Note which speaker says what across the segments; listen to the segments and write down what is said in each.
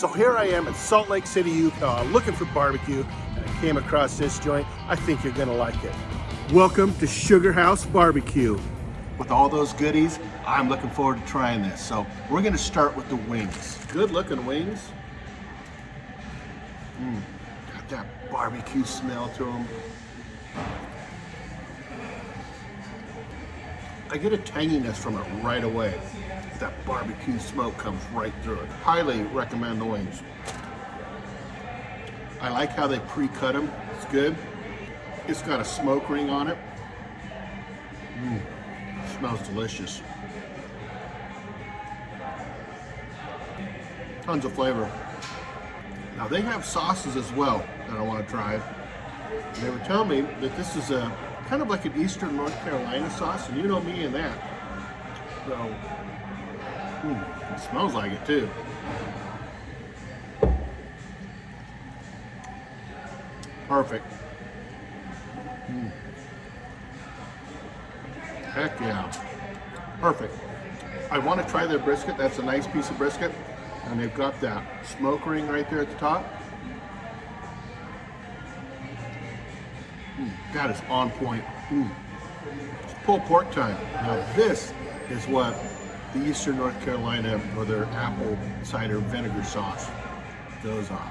Speaker 1: So here I am in Salt Lake City, Utah, looking for barbecue, and I came across this joint. I think you're gonna like it. Welcome to Sugar House Barbecue. With all those goodies, I'm looking forward to trying this. So we're gonna start with the wings. Good looking wings. Mm, got that barbecue smell to them. I get a tanginess from it right away. That barbecue smoke comes right through it. Highly recommend the wings. I like how they pre-cut them. It's good. It's got a smoke ring on it. Mm, smells delicious. Tons of flavor. Now they have sauces as well that I want to try. They were telling me that this is a kind of like an Eastern North Carolina sauce, and you know me and that. So, mm, it smells like it too. Perfect. Mm. Heck yeah. Perfect. I want to try their brisket. That's a nice piece of brisket. And they've got that smoke ring right there at the top. Mm, that is on point. Mm. It's pulled pork time. Now this is what the Eastern North Carolina or their apple cider vinegar sauce goes on.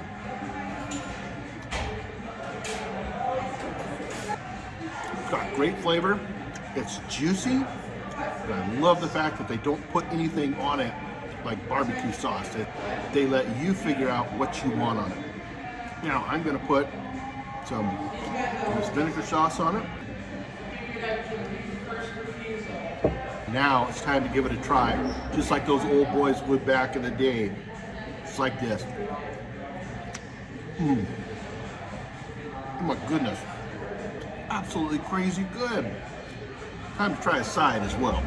Speaker 1: It's got great flavor. It's juicy. But I love the fact that they don't put anything on it like barbecue sauce. They, let you figure out what you want on it. Now I'm gonna put some vinegar sauce on it. Now it's time to give it a try, just like those old boys would back in the day. It's like this. Mm. Oh my goodness. Absolutely crazy good. Time to try a side as well.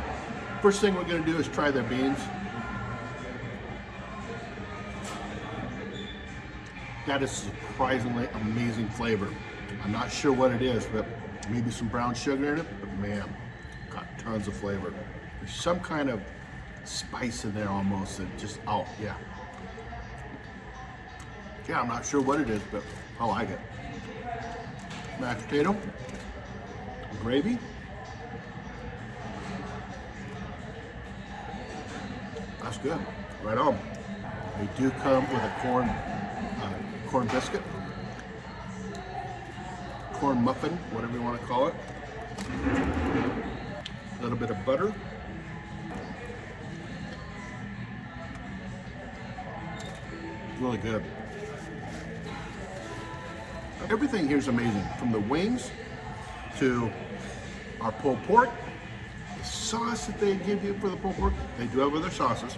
Speaker 1: First thing we're gonna do is try their beans. That is surprisingly amazing flavor. I'm not sure what it is, but maybe some brown sugar in it, but man, tons of flavor. There's some kind of spice in there almost that just, oh yeah. Yeah, I'm not sure what it is, but I like it. Mashed potato, gravy. That's good, right on. They do come with a corn uh, corn biscuit, corn muffin, whatever you want to call it. A little bit of butter. Really good. Everything here is amazing, from the wings to our pulled pork, the sauce that they give you for the pulled pork, they do have other sauces,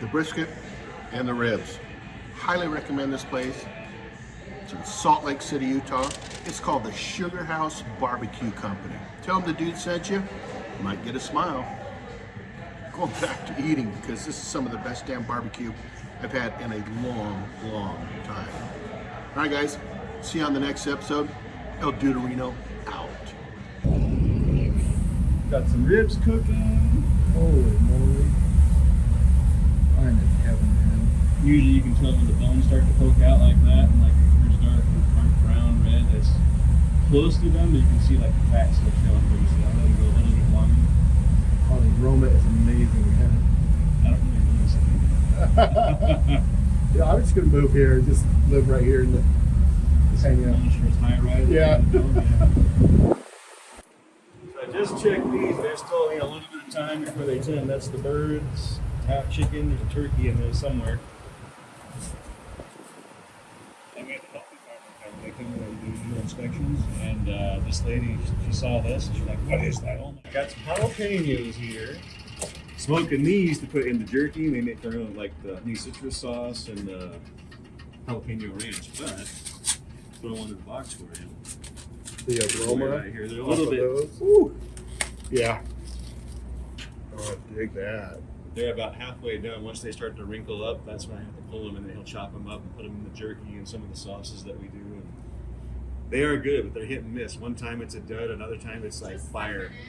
Speaker 1: the brisket, and the ribs. Highly recommend this place. It's in Salt Lake City, Utah. It's called the Sugar House Barbecue Company. Tell them the dude sent you. You might get a smile. Going back to eating because this is some of the best damn barbecue I've had in a long, long time. All right, guys. See you on the next episode. El Duderino out.
Speaker 2: Got some ribs cooking. Holy moly. I'm in heaven, man. Usually you can tell when the bones start to poke out like that, and like That's close to them, but you can see like the fat still showing through. So I'll let it go a little bit longer.
Speaker 1: Oh, the aroma is amazing, man.
Speaker 2: I don't really notice anything.
Speaker 1: yeah, I'm just gonna move here and just live right here in the just hang out.
Speaker 2: High rise.
Speaker 1: Yeah.
Speaker 2: So I just checked these. There's still you know, a little bit of time before they tend. That's the birds, half chicken, there's a turkey in there somewhere. And we have the health department. They come and do, do inspections, and uh, this lady, she saw this, and she's like, "What is that?" Oh my! Got some jalapenos here. Smoking these to put in the jerky. They make their own, like the honey citrus sauce and the jalapeno ranch. But throw one in the box for you.
Speaker 1: The aroma
Speaker 2: right here. They're a little bit.
Speaker 1: Ooh. Yeah. Oh, I dig that.
Speaker 2: They're about halfway done. Once they start to wrinkle up, that's when I have to pull them, and then he'll chop them up and put them in the jerky and some of the sauces that we do. And they are good, but they're hit and miss. One time it's a dud, another time it's like fire.